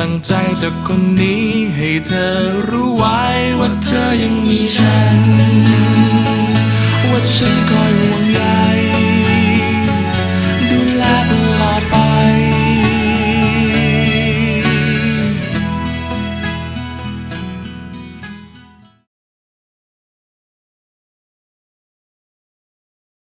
ลังใจจากคนนี้ ให้เธอรู้ไว้ว่าเธอยังมีฉัน ว่าฉันคอยห่วง